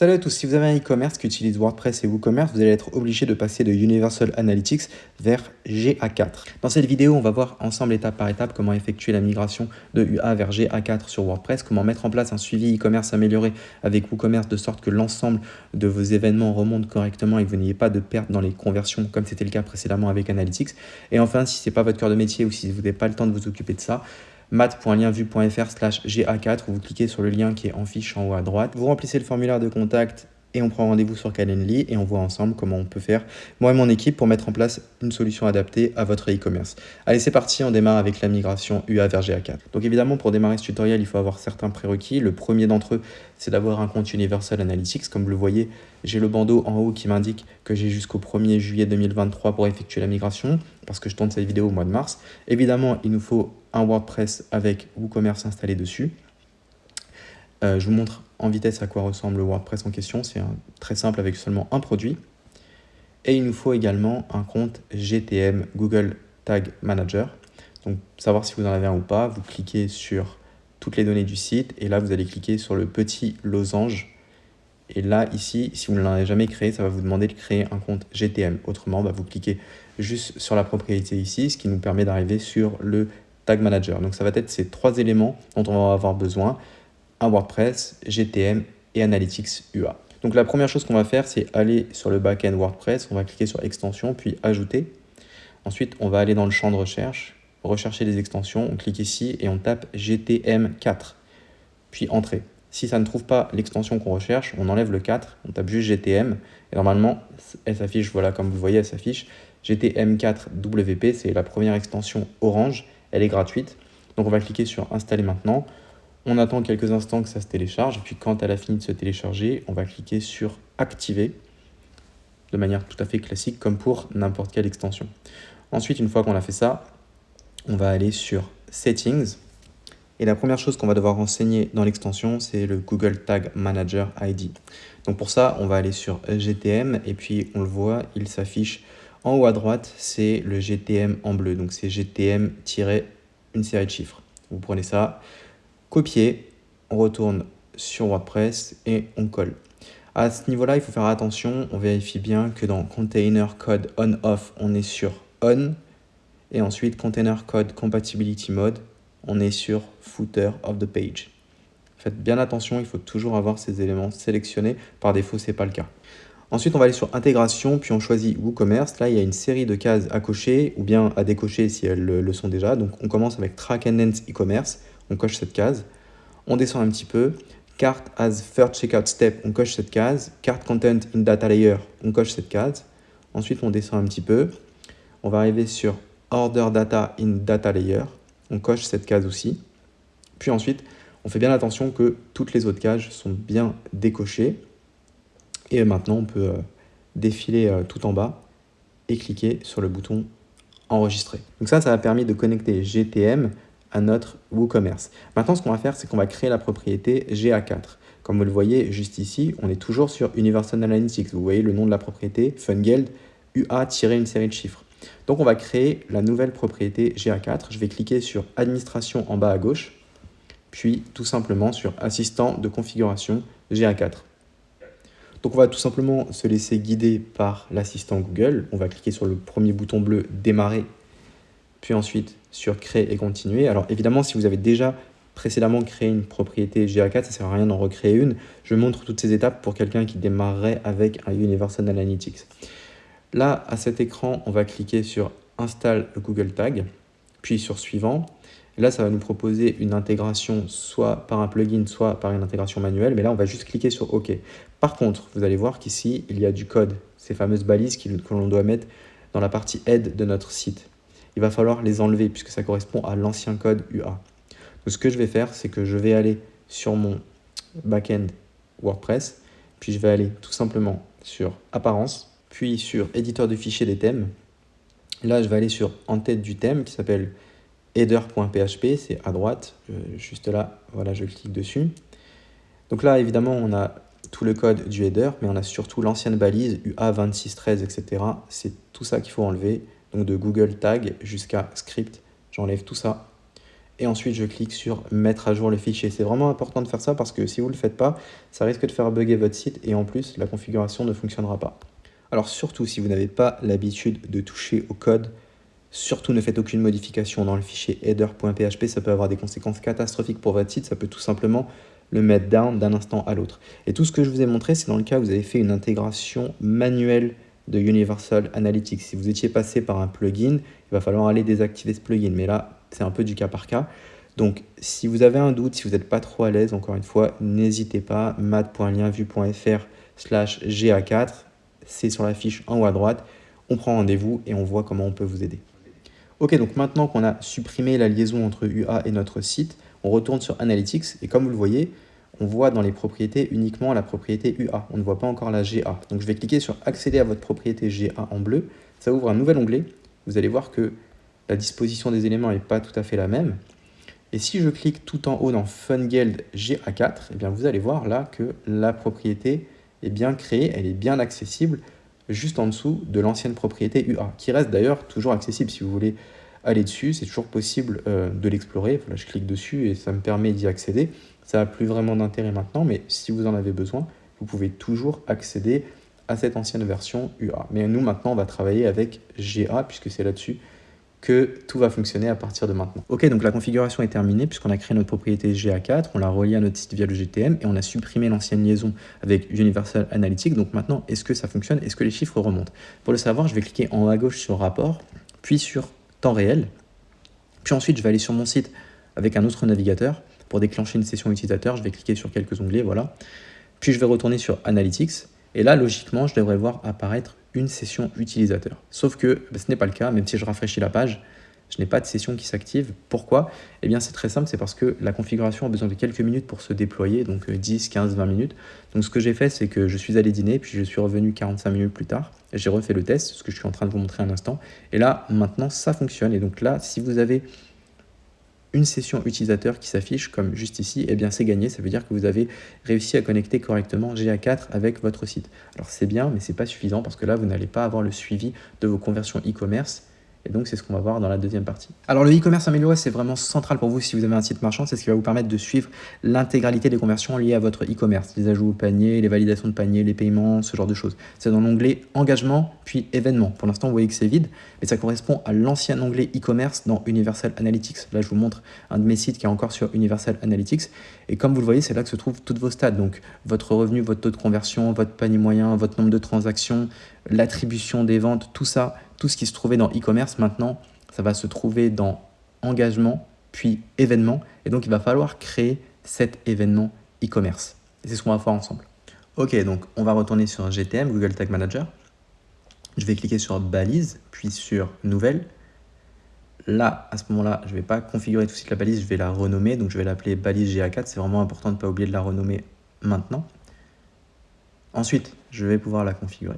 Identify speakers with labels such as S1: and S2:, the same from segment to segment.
S1: Salut à tous, si vous avez un e-commerce qui utilise WordPress et WooCommerce, vous allez être obligé de passer de Universal Analytics vers GA4. Dans cette vidéo, on va voir ensemble étape par étape comment effectuer la migration de UA vers GA4 sur WordPress, comment mettre en place un suivi e-commerce amélioré avec WooCommerce de sorte que l'ensemble de vos événements remontent correctement et que vous n'ayez pas de perte dans les conversions comme c'était le cas précédemment avec Analytics. Et enfin, si ce n'est pas votre cœur de métier ou si vous n'avez pas le temps de vous occuper de ça, mat.lienvu.fr slash GA4 où vous cliquez sur le lien qui est en fiche en haut à droite. Vous remplissez le formulaire de contact et on prend rendez-vous sur Calendly et on voit ensemble comment on peut faire, moi et mon équipe, pour mettre en place une solution adaptée à votre e-commerce. Allez, c'est parti, on démarre avec la migration UA vers GA4. Donc évidemment, pour démarrer ce tutoriel, il faut avoir certains prérequis. Le premier d'entre eux, c'est d'avoir un compte Universal Analytics. Comme vous le voyez, j'ai le bandeau en haut qui m'indique que j'ai jusqu'au 1er juillet 2023 pour effectuer la migration, parce que je tourne cette vidéo au mois de mars. Évidemment, il nous faut un WordPress avec WooCommerce installé dessus. Euh, je vous montre en vitesse à quoi ressemble le WordPress en question. C'est très simple avec seulement un produit. Et il nous faut également un compte GTM, Google Tag Manager. Donc, savoir si vous en avez un ou pas, vous cliquez sur toutes les données du site et là, vous allez cliquer sur le petit losange. Et là, ici, si vous ne l'avez jamais créé, ça va vous demander de créer un compte GTM. Autrement, bah, vous cliquez juste sur la propriété ici, ce qui nous permet d'arriver sur le Manager. Donc, ça va être ces trois éléments dont on va avoir besoin un WordPress, GTM et Analytics UA. Donc la première chose qu'on va faire, c'est aller sur le backend WordPress, on va cliquer sur extension, puis ajouter. Ensuite, on va aller dans le champ de recherche, rechercher les extensions, on clique ici et on tape GTM4, puis entrée. Si ça ne trouve pas l'extension qu'on recherche, on enlève le 4, on tape juste GTM, et normalement, elle s'affiche, voilà, comme vous voyez, elle s'affiche GTM4WP, c'est la première extension orange, elle est gratuite. Donc on va cliquer sur installer maintenant. On attend quelques instants que ça se télécharge, puis quand elle a fini de se télécharger, on va cliquer sur Activer, de manière tout à fait classique, comme pour n'importe quelle extension. Ensuite, une fois qu'on a fait ça, on va aller sur Settings, et la première chose qu'on va devoir renseigner dans l'extension, c'est le Google Tag Manager ID. Donc pour ça, on va aller sur GTM, et puis on le voit, il s'affiche en haut à droite, c'est le GTM en bleu, donc c'est GTM-une série de chiffres. Vous prenez ça, copier, on retourne sur WordPress et on colle. À ce niveau-là, il faut faire attention, on vérifie bien que dans Container Code On-Off, on est sur On, et ensuite Container Code Compatibility Mode, on est sur Footer of the Page. Faites bien attention, il faut toujours avoir ces éléments sélectionnés, par défaut, ce n'est pas le cas. Ensuite, on va aller sur Intégration, puis on choisit WooCommerce. Là, il y a une série de cases à cocher ou bien à décocher si elles le sont déjà. Donc, on commence avec Track and Dance e-commerce on coche cette case. On descend un petit peu. Cart as first checkout step, on coche cette case. Cart content in data layer, on coche cette case. Ensuite, on descend un petit peu. On va arriver sur order data in data layer. On coche cette case aussi. Puis ensuite, on fait bien attention que toutes les autres cases sont bien décochées. Et maintenant, on peut euh, défiler euh, tout en bas et cliquer sur le bouton enregistrer. Donc ça, ça a permis de connecter GTM à notre WooCommerce. Maintenant, ce qu'on va faire, c'est qu'on va créer la propriété GA4. Comme vous le voyez juste ici, on est toujours sur Universal Analytics. Vous voyez le nom de la propriété, Fungeld, UA-une série de chiffres. Donc, on va créer la nouvelle propriété GA4. Je vais cliquer sur Administration en bas à gauche, puis tout simplement sur Assistant de configuration GA4. Donc, on va tout simplement se laisser guider par l'assistant Google. On va cliquer sur le premier bouton bleu « Démarrer » puis ensuite sur créer et continuer. Alors évidemment, si vous avez déjà précédemment créé une propriété GA4, ça ne sert à rien d'en recréer une. Je montre toutes ces étapes pour quelqu'un qui démarrerait avec un Universal Analytics. Là, à cet écran, on va cliquer sur Install Google Tag, puis sur Suivant. là, ça va nous proposer une intégration soit par un plugin, soit par une intégration manuelle. Mais là, on va juste cliquer sur OK. Par contre, vous allez voir qu'ici, il y a du code, ces fameuses balises que l'on doit mettre dans la partie aide de notre site il va falloir les enlever puisque ça correspond à l'ancien code UA. Donc ce que je vais faire, c'est que je vais aller sur mon backend WordPress, puis je vais aller tout simplement sur Apparence, puis sur Éditeur de fichiers des thèmes. Là, je vais aller sur En tête du thème qui s'appelle header.php, c'est à droite, juste là, voilà, je clique dessus. Donc là, évidemment, on a tout le code du header, mais on a surtout l'ancienne balise UA2613, etc. C'est tout ça qu'il faut enlever donc de Google Tag jusqu'à Script. J'enlève tout ça et ensuite je clique sur mettre à jour le fichier. C'est vraiment important de faire ça parce que si vous ne le faites pas, ça risque de faire bugger votre site et en plus la configuration ne fonctionnera pas. Alors surtout si vous n'avez pas l'habitude de toucher au code, surtout ne faites aucune modification dans le fichier header.php, ça peut avoir des conséquences catastrophiques pour votre site, ça peut tout simplement le mettre down d'un instant à l'autre. Et tout ce que je vous ai montré, c'est dans le cas où vous avez fait une intégration manuelle de Universal Analytics. Si vous étiez passé par un plugin, il va falloir aller désactiver ce plugin. Mais là, c'est un peu du cas par cas. Donc, si vous avez un doute, si vous n'êtes pas trop à l'aise, encore une fois, n'hésitez pas, mat.lienvu.fr slash GA4, c'est sur la fiche en haut à droite. On prend rendez-vous et on voit comment on peut vous aider. Ok, donc maintenant qu'on a supprimé la liaison entre UA et notre site, on retourne sur Analytics et comme vous le voyez, on voit dans les propriétés uniquement la propriété UA. On ne voit pas encore la GA. Donc je vais cliquer sur accéder à votre propriété GA en bleu. Ça ouvre un nouvel onglet. Vous allez voir que la disposition des éléments n'est pas tout à fait la même. Et si je clique tout en haut dans FunGeld GA4, eh bien vous allez voir là que la propriété est bien créée, elle est bien accessible juste en dessous de l'ancienne propriété UA, qui reste d'ailleurs toujours accessible si vous voulez aller dessus, c'est toujours possible euh, de l'explorer. Voilà, je clique dessus et ça me permet d'y accéder. Ça n'a plus vraiment d'intérêt maintenant, mais si vous en avez besoin, vous pouvez toujours accéder à cette ancienne version UA. Mais nous, maintenant, on va travailler avec GA, puisque c'est là-dessus que tout va fonctionner à partir de maintenant. Ok, donc la configuration est terminée puisqu'on a créé notre propriété GA4, on l'a relié à notre site via le GTM et on a supprimé l'ancienne liaison avec Universal Analytics. Donc maintenant, est-ce que ça fonctionne? Est-ce que les chiffres remontent? Pour le savoir, je vais cliquer en haut à gauche sur rapport, puis sur temps réel. Puis ensuite, je vais aller sur mon site avec un autre navigateur. Pour déclencher une session utilisateur, je vais cliquer sur quelques onglets, voilà. Puis je vais retourner sur Analytics. Et là, logiquement, je devrais voir apparaître une session utilisateur. Sauf que ben, ce n'est pas le cas, même si je rafraîchis la page, je n'ai pas de session qui s'active. Pourquoi? Eh bien, c'est très simple, c'est parce que la configuration a besoin de quelques minutes pour se déployer, donc 10, 15, 20 minutes. Donc, ce que j'ai fait, c'est que je suis allé dîner, puis je suis revenu 45 minutes plus tard. J'ai refait le test, ce que je suis en train de vous montrer un instant. Et là, maintenant, ça fonctionne. Et donc là, si vous avez une session utilisateur qui s'affiche comme juste ici, eh bien c'est gagné, ça veut dire que vous avez réussi à connecter correctement GA4 avec votre site. Alors c'est bien, mais c'est pas suffisant parce que là, vous n'allez pas avoir le suivi de vos conversions e-commerce et donc, c'est ce qu'on va voir dans la deuxième partie. Alors, le e-commerce amélioré, c'est vraiment central pour vous si vous avez un site marchand. C'est ce qui va vous permettre de suivre l'intégralité des conversions liées à votre e-commerce. Les ajouts au panier, les validations de panier, les paiements, ce genre de choses. C'est dans l'onglet engagement, puis événements. Pour l'instant, vous voyez que c'est vide, mais ça correspond à l'ancien onglet e-commerce dans Universal Analytics. Là, je vous montre un de mes sites qui est encore sur Universal Analytics. Et comme vous le voyez, c'est là que se trouvent toutes vos stats. Donc, votre revenu, votre taux de conversion, votre panier moyen, votre nombre de transactions, l'attribution des ventes, tout ça, tout ce qui se trouvait dans e-commerce, maintenant, ça va se trouver dans engagement, puis événement. Et donc, il va falloir créer cet événement e-commerce. Et c'est ce qu'on va faire ensemble. Ok, donc on va retourner sur GTM, Google Tag Manager. Je vais cliquer sur balise, puis sur nouvelle. Là, à ce moment-là, je ne vais pas configurer tout de suite la balise, je vais la renommer. Donc, je vais l'appeler balise GA4. C'est vraiment important de ne pas oublier de la renommer maintenant. Ensuite, je vais pouvoir la configurer.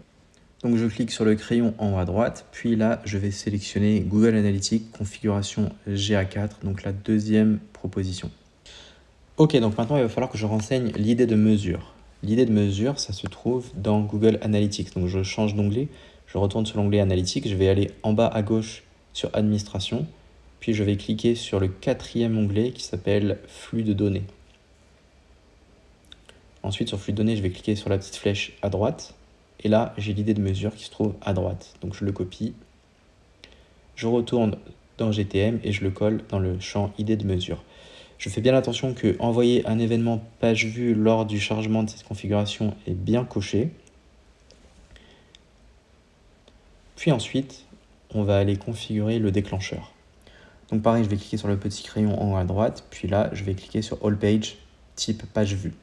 S1: Donc je clique sur le crayon en haut à droite, puis là je vais sélectionner Google Analytics configuration GA4, donc la deuxième proposition. Ok, donc maintenant il va falloir que je renseigne l'idée de mesure. L'idée de mesure, ça se trouve dans Google Analytics. Donc je change d'onglet, je retourne sur l'onglet Analytics, je vais aller en bas à gauche sur Administration, puis je vais cliquer sur le quatrième onglet qui s'appelle Flux de données. Ensuite sur Flux de données, je vais cliquer sur la petite flèche à droite, et là, j'ai l'idée de mesure qui se trouve à droite. Donc je le copie, je retourne dans GTM et je le colle dans le champ idée de mesure. Je fais bien attention que envoyer un événement page vue lors du chargement de cette configuration est bien coché. Puis ensuite, on va aller configurer le déclencheur. Donc pareil, je vais cliquer sur le petit crayon en haut à droite, puis là, je vais cliquer sur All Page, type page vue.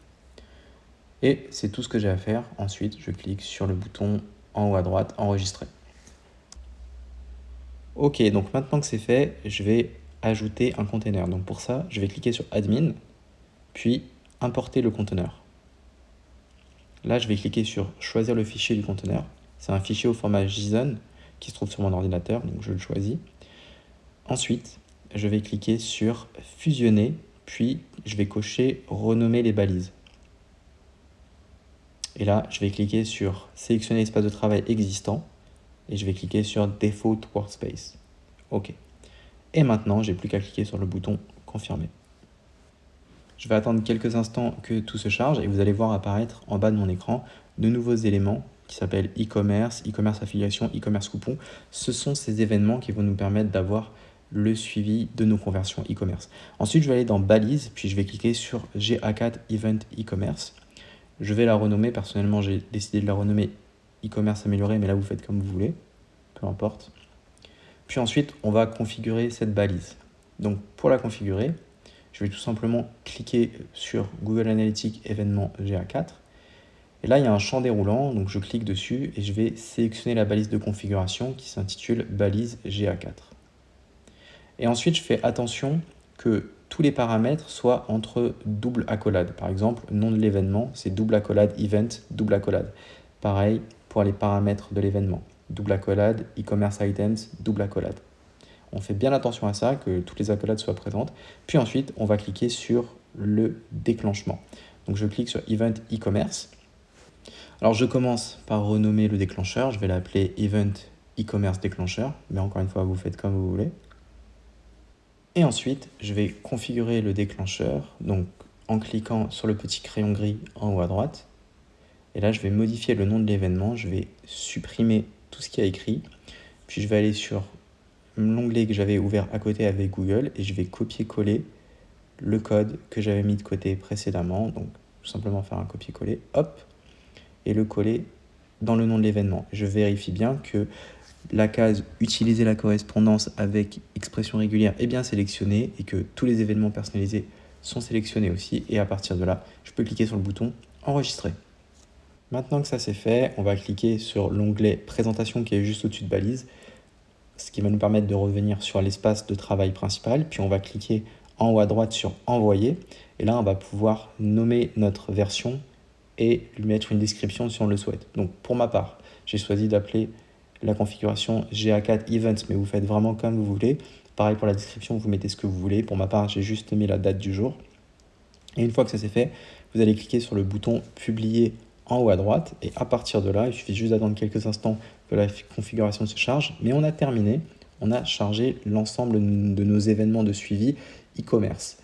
S1: Et c'est tout ce que j'ai à faire. Ensuite, je clique sur le bouton en haut à droite, enregistrer. Ok, donc maintenant que c'est fait, je vais ajouter un container. Donc pour ça, je vais cliquer sur Admin, puis importer le conteneur. Là, je vais cliquer sur choisir le fichier du conteneur. C'est un fichier au format JSON qui se trouve sur mon ordinateur, donc je le choisis. Ensuite, je vais cliquer sur fusionner, puis je vais cocher renommer les balises. Et là, je vais cliquer sur sélectionner l'espace de travail existant et je vais cliquer sur Default Workspace. OK. Et maintenant, j'ai plus qu'à cliquer sur le bouton confirmer. Je vais attendre quelques instants que tout se charge et vous allez voir apparaître en bas de mon écran de nouveaux éléments qui s'appellent e-commerce, e-commerce affiliation, e-commerce coupon. Ce sont ces événements qui vont nous permettre d'avoir le suivi de nos conversions e-commerce. Ensuite, je vais aller dans Balise, puis je vais cliquer sur GA4 Event e-commerce. Je vais la renommer, personnellement j'ai décidé de la renommer e-commerce amélioré, mais là vous faites comme vous voulez, peu importe. Puis ensuite, on va configurer cette balise. Donc pour la configurer, je vais tout simplement cliquer sur Google Analytics événement GA4. Et là, il y a un champ déroulant, donc je clique dessus et je vais sélectionner la balise de configuration qui s'intitule balise GA4. Et ensuite, je fais attention que tous les paramètres soient entre double accolade. Par exemple, nom de l'événement, c'est double accolade event, double accolade. Pareil pour les paramètres de l'événement. Double accolade, e-commerce items, double accolade. On fait bien attention à ça, que toutes les accolades soient présentes. Puis ensuite, on va cliquer sur le déclenchement. Donc je clique sur Event e-commerce. Alors je commence par renommer le déclencheur. Je vais l'appeler Event e-commerce déclencheur. Mais encore une fois, vous faites comme vous voulez. Et ensuite, je vais configurer le déclencheur. Donc en cliquant sur le petit crayon gris en haut à droite. Et là, je vais modifier le nom de l'événement. Je vais supprimer tout ce qui a écrit. Puis je vais aller sur l'onglet que j'avais ouvert à côté avec Google et je vais copier-coller le code que j'avais mis de côté précédemment. Donc, tout simplement faire un copier-coller, hop, et le coller dans le nom de l'événement. Je vérifie bien que la case « Utiliser la correspondance avec expression régulière » est bien sélectionnée et que tous les événements personnalisés sont sélectionnés aussi. Et à partir de là, je peux cliquer sur le bouton « Enregistrer ». Maintenant que ça c'est fait, on va cliquer sur l'onglet « Présentation » qui est juste au-dessus de balise ce qui va nous permettre de revenir sur l'espace de travail principal. Puis on va cliquer en haut à droite sur Envoyer. Et là, on va pouvoir nommer notre version et lui mettre une description si on le souhaite. Donc pour ma part, j'ai choisi d'appeler la configuration GA4 Events, mais vous faites vraiment comme vous voulez. Pareil pour la description, vous mettez ce que vous voulez. Pour ma part, j'ai juste mis la date du jour. Et une fois que ça c'est fait, vous allez cliquer sur le bouton Publier en haut à droite. Et à partir de là, il suffit juste d'attendre quelques instants que la configuration se charge. Mais on a terminé. On a chargé l'ensemble de nos événements de suivi e-commerce.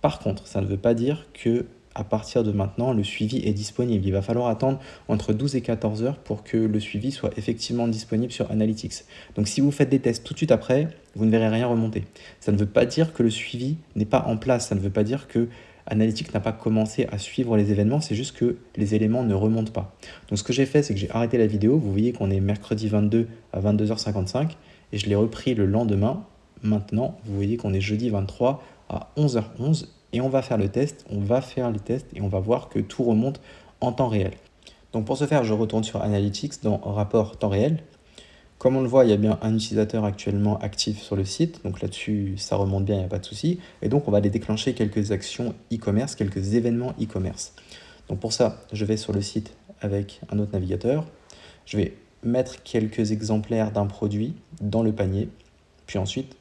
S1: Par contre, ça ne veut pas dire que à partir de maintenant, le suivi est disponible. Il va falloir attendre entre 12 et 14 heures pour que le suivi soit effectivement disponible sur Analytics. Donc si vous faites des tests tout de suite après, vous ne verrez rien remonter. Ça ne veut pas dire que le suivi n'est pas en place. Ça ne veut pas dire que Analytics n'a pas commencé à suivre les événements, c'est juste que les éléments ne remontent pas. Donc ce que j'ai fait, c'est que j'ai arrêté la vidéo. Vous voyez qu'on est mercredi 22 à 22h55 et je l'ai repris le lendemain. Maintenant, vous voyez qu'on est jeudi 23 à 11h11 et on va faire le test, on va faire les tests et on va voir que tout remonte en temps réel. Donc pour ce faire, je retourne sur Analytics dans rapport temps réel comme on le voit, il y a bien un utilisateur actuellement actif sur le site, donc là-dessus, ça remonte bien, il n'y a pas de souci. Et donc, on va aller déclencher quelques actions e-commerce, quelques événements e-commerce. Donc pour ça, je vais sur le site avec un autre navigateur. Je vais mettre quelques exemplaires d'un produit dans le panier. Puis ensuite,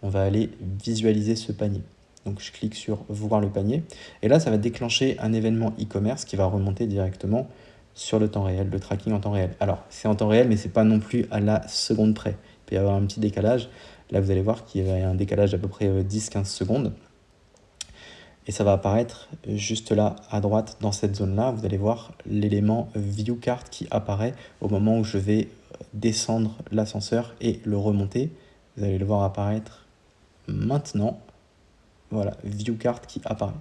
S1: on va aller visualiser ce panier. Donc je clique sur voir le panier. Et là, ça va déclencher un événement e-commerce qui va remonter directement sur le temps réel, le tracking en temps réel. Alors, c'est en temps réel, mais ce n'est pas non plus à la seconde près. Il peut y avoir un petit décalage. Là, vous allez voir qu'il y a un décalage d'à peu près 10-15 euh, secondes. Et ça va apparaître juste là, à droite, dans cette zone-là. Vous allez voir l'élément ViewCard qui apparaît au moment où je vais descendre l'ascenseur et le remonter. Vous allez le voir apparaître maintenant. Voilà, ViewCard qui apparaît.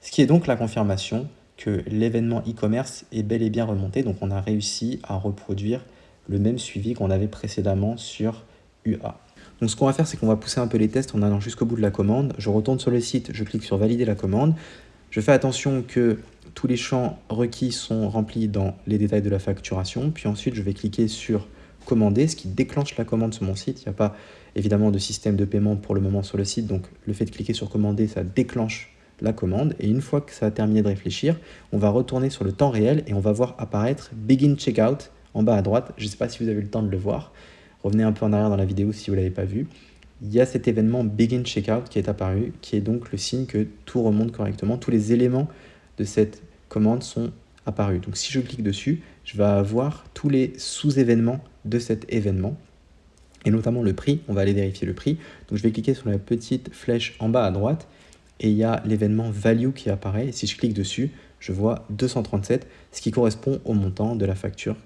S1: Ce qui est donc la confirmation que l'événement e-commerce est bel et bien remonté. Donc on a réussi à reproduire le même suivi qu'on avait précédemment sur UA. Donc ce qu'on va faire, c'est qu'on va pousser un peu les tests en allant jusqu'au bout de la commande. Je retourne sur le site, je clique sur valider la commande. Je fais attention que tous les champs requis sont remplis dans les détails de la facturation. Puis ensuite, je vais cliquer sur commander, ce qui déclenche la commande sur mon site. Il n'y a pas évidemment de système de paiement pour le moment sur le site. Donc le fait de cliquer sur commander, ça déclenche la commande et une fois que ça a terminé de réfléchir, on va retourner sur le temps réel et on va voir apparaître Begin Checkout en bas à droite. Je ne sais pas si vous avez eu le temps de le voir. Revenez un peu en arrière dans la vidéo si vous ne l'avez pas vu. Il y a cet événement Begin Checkout qui est apparu, qui est donc le signe que tout remonte correctement. Tous les éléments de cette commande sont apparus. Donc si je clique dessus, je vais avoir tous les sous-événements de cet événement. et notamment le prix. On va aller vérifier le prix. Donc je vais cliquer sur la petite flèche en bas à droite et il y a l'événement value qui apparaît. si je clique dessus, je vois 237, ce qui correspond au montant de la facture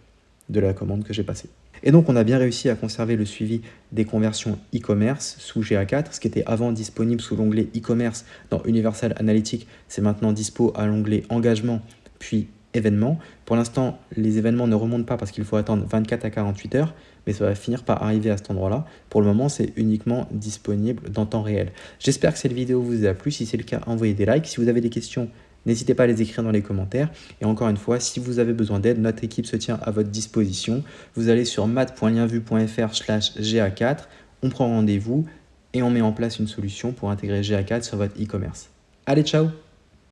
S1: de la commande que j'ai passée. Et donc, on a bien réussi à conserver le suivi des conversions e-commerce sous GA4, ce qui était avant disponible sous l'onglet e-commerce dans Universal Analytics, c'est maintenant dispo à l'onglet engagement, puis événements. Pour l'instant, les événements ne remontent pas parce qu'il faut attendre 24 à 48 heures, mais ça va finir par arriver à cet endroit-là. Pour le moment, c'est uniquement disponible dans temps réel. J'espère que cette vidéo vous a plu. Si c'est le cas, envoyez des likes. Si vous avez des questions, N'hésitez pas à les écrire dans les commentaires. Et encore une fois, si vous avez besoin d'aide, notre équipe se tient à votre disposition. Vous allez sur mat.lienvu.fr slash GA4, on prend rendez-vous et on met en place une solution pour intégrer GA4 sur votre e-commerce. Allez, ciao